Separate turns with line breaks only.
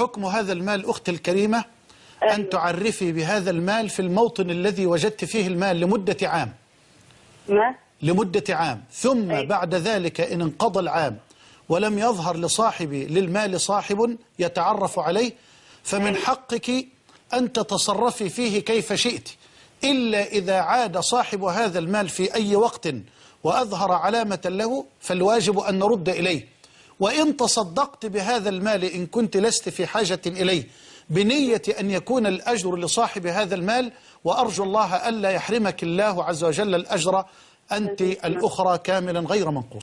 حكم هذا المال أختي الكريمة أن
أيوة.
تعرفي بهذا المال في الموطن الذي وجدت فيه المال لمدة عام.
ما؟
لمدة عام. ثم
أيوة.
بعد ذلك إن انقضى العام ولم يظهر لصاحب للمال صاحب يتعرف عليه فمن حقك أن تتصرفي فيه كيف شئت. إلا إذا عاد صاحب هذا المال في أي وقت وأظهر علامة له فالواجب أن نرد إليه. وإن تصدقت بهذا المال إن كنت لست في حاجة إليه بنية أن يكون الأجر لصاحب هذا المال وأرجو الله ألا يحرمك الله عز وجل الأجر أنت الأخرى كاملا غير منقوص.